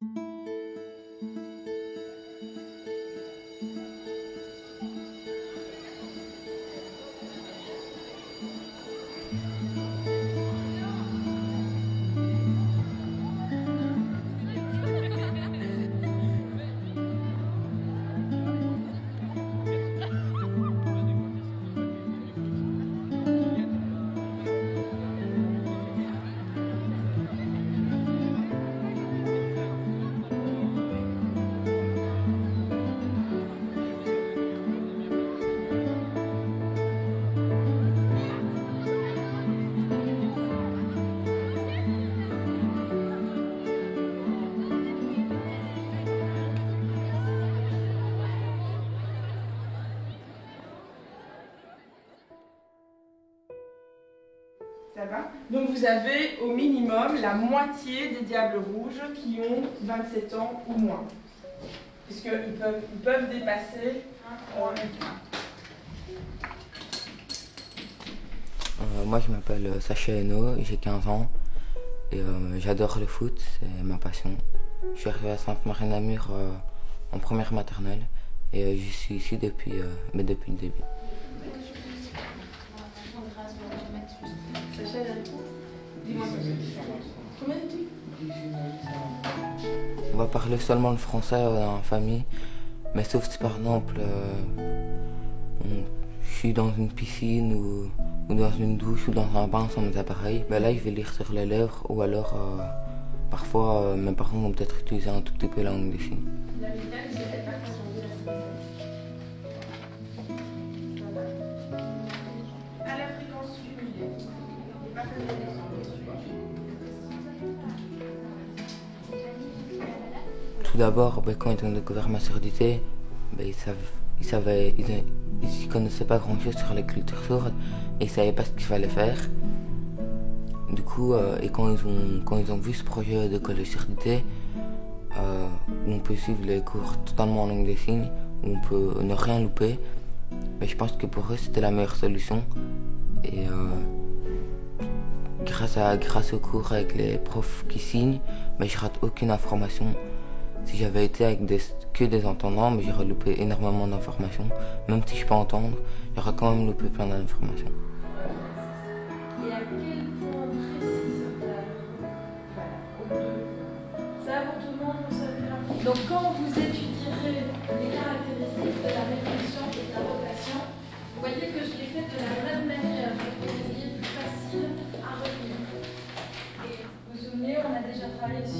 Ça va Donc vous avez au minimum la moitié des Diables Rouges qui ont 27 ans ou moins. Puisqu'ils peuvent, ils peuvent dépasser euh, Euh, moi, je m'appelle euh, Sacha Hainaut, j'ai 15 ans et euh, j'adore le foot, c'est ma passion. Je suis arrivé à Sainte-Marie-Namur euh, en première maternelle et je suis ici depuis, mais depuis le début. On va parler seulement le français euh, la famille, mais sauf si par exemple euh, je suis dans une piscine ou, ou dans une douche ou dans un bain sans mes appareils, ben là je vais lire sur les lèvres ou alors euh, parfois mes parents vont peut-être utiliser un tout petit peu la langue des signes. Tout d'abord, ben, quand ils ont découvert ma surdité, ben, ils savent, connaissaient pas grand chose sur les cultures sourdes et ils savaient pas ce qu'il fallait faire. Du coup, euh, et quand ils ont, vu ce projet de surdité, euh, où on peut suivre les cours totalement en langue des signes, où on peut ne rien louper, ben, je pense que pour eux c'était la meilleure solution. Et euh, grâce, à, grâce aux cours avec les profs qui signent, ben, je rate aucune information. Si j'avais été avec que des entendants, mais j'aurais loupé énormément d'informations. Même si je peux entendre, j'aurais quand même loupé plein d'informations. Donc quand vous étudierez les caractéristiques de la répétition et de la rotation, vous voyez que je l'ai fait de la même manière pour que vous ayez plus facile à retenir. Et vous vous souvenez, on a déjà travaillé sur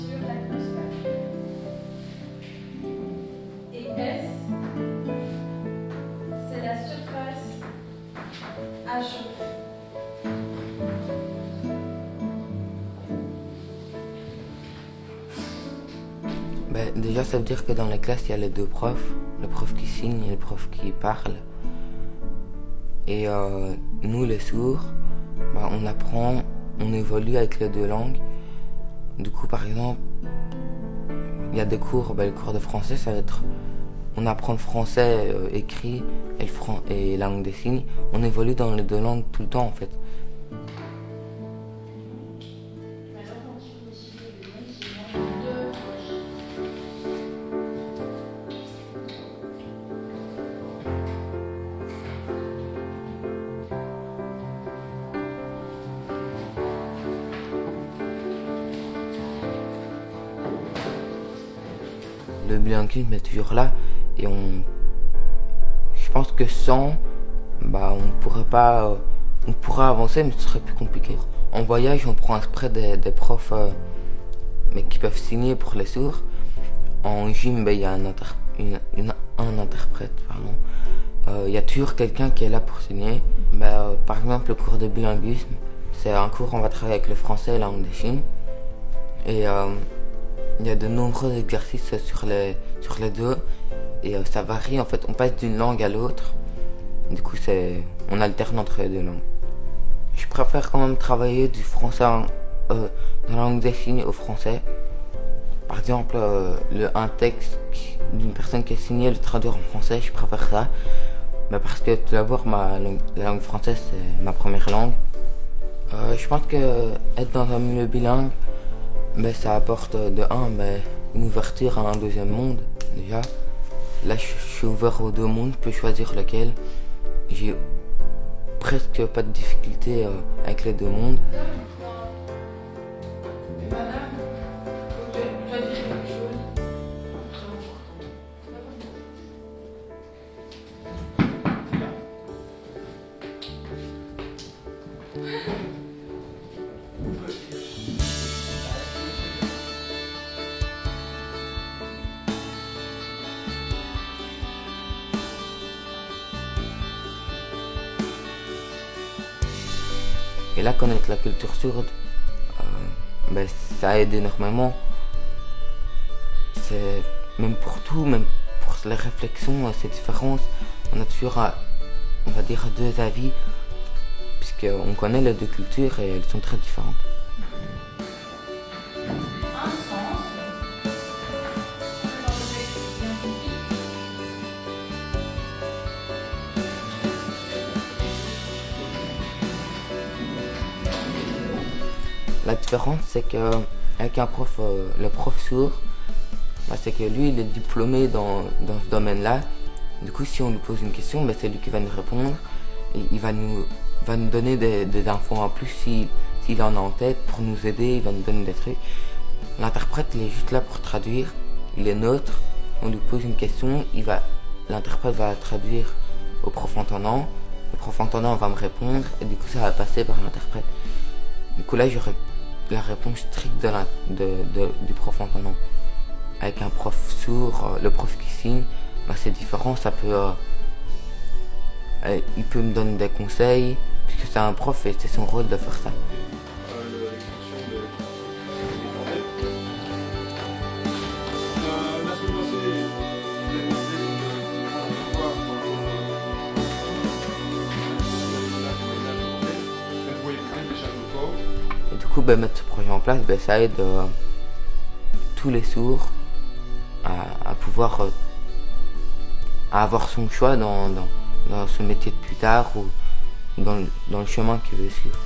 Ben, déjà, ça veut dire que dans les classes, il y a les deux profs, le prof qui signe et le prof qui parle. Et euh, nous, les sourds, ben, on apprend, on évolue avec les deux langues. Du coup, par exemple, il y a des cours, ben, le cours de français, ça va être, on apprend le français euh, écrit et, fran- et la langue des signes. On évolue dans les deux langues tout le temps, en fait. Le bilinguisme est toujours là et on je pense que sans bah on pourrait pas on pourrait avancer mais ce serait plus compliqué. En voyage on prend exprès des, des profs euh, mais qui peuvent signer pour les sourds. En gym bah, il y a un, inter- une- un interprète pardon. Euh, il y a toujours quelqu'un qui est là pour signer. Bah, euh, par exemple le cours de bilinguisme c'est un cours où on va travailler avec le français et la langue des signes et il y a de nombreux exercices sur les, sur les deux et euh, ça varie en fait. On passe d'une langue à l'autre. Du coup, c'est on alterne entre les deux langues. Je préfère quand même travailler du français euh, dans la langue des signes au français. Par exemple, euh, le, un texte d'une personne qui a signé, le traduire en français, je préfère ça. Mais parce que tout d'abord, ma langue- la langue française, c'est ma première langue. Euh, je pense que être dans un milieu bilingue, ben, ça apporte euh, de un ben, une ouverture à un deuxième monde, déjà. Là, je suis ouvert aux deux mondes, je peux choisir lequel. J'ai presque pas de difficulté euh, avec les deux mondes. Et là, connaître la culture sourde, euh, ben, ça aide énormément. C'est même pour tout, même pour les réflexions, ces différences, on a toujours, euh, on va dire, deux avis, puisqu'on connaît les deux cultures et elles sont très différentes. La différence, c'est que avec un prof, euh, le prof sourd, bah, c'est que lui, il est diplômé dans, dans ce domaine-là. Du coup, si on lui pose une question, bah, c'est lui qui va nous répondre. Il va nous, va nous donner des, des infos en plus s'il en a en tête pour nous aider, il va nous donner des trucs. L'interprète, il est juste là pour traduire. Il est neutre. On lui pose une question, il va, l'interprète va traduire au prof entendant. Le prof entendant va me répondre et du coup, ça va passer par l'interprète. Du coup, là, j'aurais la réponse stricte de du prof entendant. Avec un prof sourd, euh, le prof qui signe, bah, c'est différent, ça peut... Euh, euh, il peut me donner des conseils, puisque c'est un prof et c'est son rôle de faire ça. Ben, mettre ce projet en place, ben, ça aide euh, tous les sourds à, pouvoir euh, avoir son choix dans, dans, ce métier de plus tard ou dans, dans le chemin qu'il veut suivre.